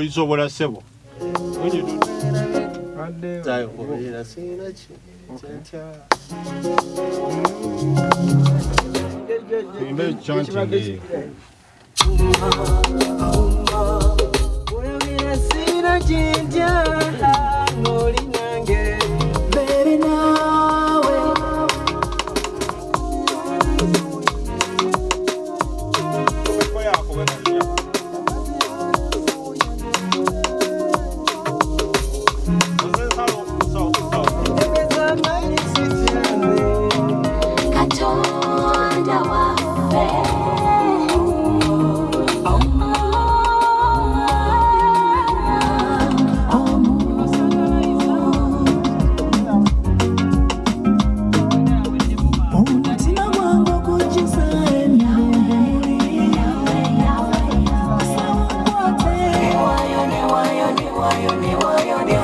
ils ont voilà' c'est bon. nzayihobera sinakimbe cyanteye Why you need, why you need, why you need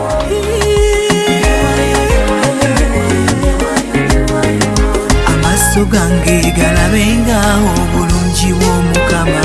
gange galabenga obulungi bw'omukama